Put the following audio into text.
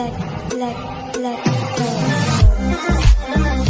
black, black, black.